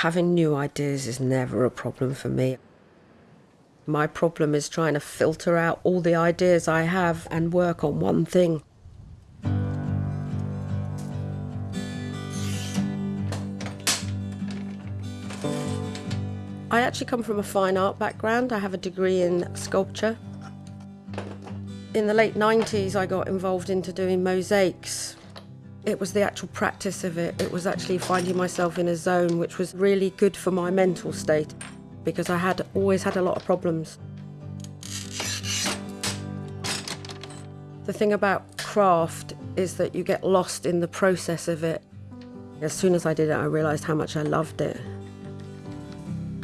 Having new ideas is never a problem for me. My problem is trying to filter out all the ideas I have and work on one thing. I actually come from a fine art background. I have a degree in sculpture. In the late 90s, I got involved into doing mosaics. It was the actual practice of it. It was actually finding myself in a zone which was really good for my mental state because I had always had a lot of problems. The thing about craft is that you get lost in the process of it. As soon as I did it, I realised how much I loved it.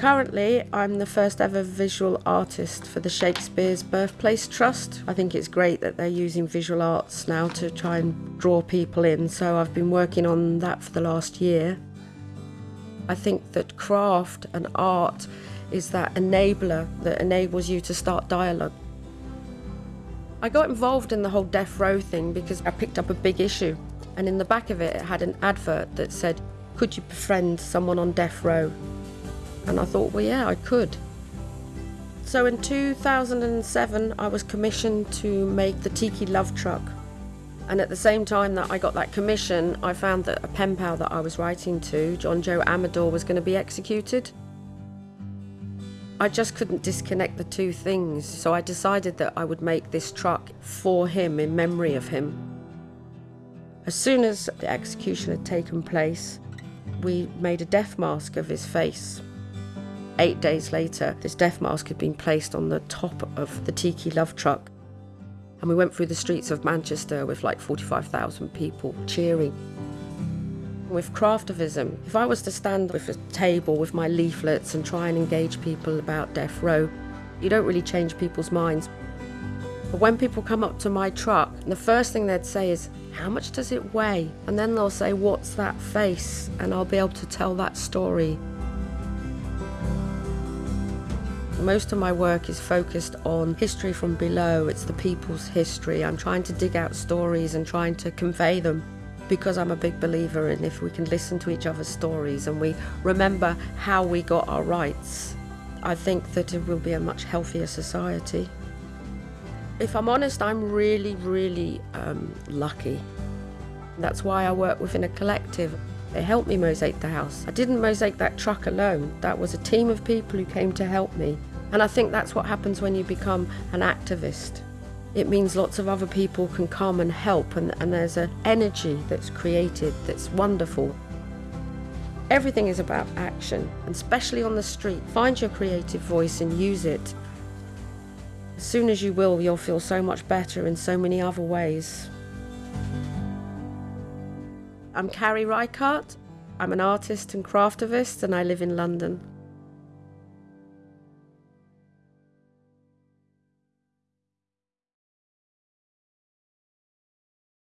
Currently, I'm the first ever visual artist for the Shakespeare's Birthplace Trust. I think it's great that they're using visual arts now to try and draw people in, so I've been working on that for the last year. I think that craft and art is that enabler that enables you to start dialogue. I got involved in the whole death row thing because I picked up a big issue, and in the back of it, it had an advert that said, Could you befriend someone on death row? And I thought, well, yeah, I could. So in 2007, I was commissioned to make the Tiki Love Truck. And at the same time that I got that commission, I found that a pen pal that I was writing to, John Joe Amador, was going to be executed. I just couldn't disconnect the two things, so I decided that I would make this truck for him in memory of him. As soon as the execution had taken place, we made a death mask of his face. Eight days later, this death mask had been placed on the top of the Tiki Love truck. And we went through the streets of Manchester with like 45,000 people cheering. With craftivism, if I was to stand with a table with my leaflets and try and engage people about death row, you don't really change people's minds. But when people come up to my truck, the first thing they'd say is, How much does it weigh? And then they'll say, What's that face? And I'll be able to tell that story. Most of my work is focused on history from below. It's the people's history. I'm trying to dig out stories and trying to convey them because I'm a big believer in if we can listen to each other's stories and we remember how we got our rights, I think that it will be a much healthier society. If I'm honest, I'm really, really um, lucky. That's why I work within a collective. They helped me mosaic the house. I didn't mosaic that truck alone. That was a team of people who came to help me. And I think that's what happens when you become an activist. It means lots of other people can come and help, and, and there's an energy that's created that's wonderful. Everything is about action, and especially on the street. Find your creative voice and use it. As soon as you will, you'll feel so much better in so many other ways. I'm Carrie Reichardt. I'm an artist and craftivist, and I live in London.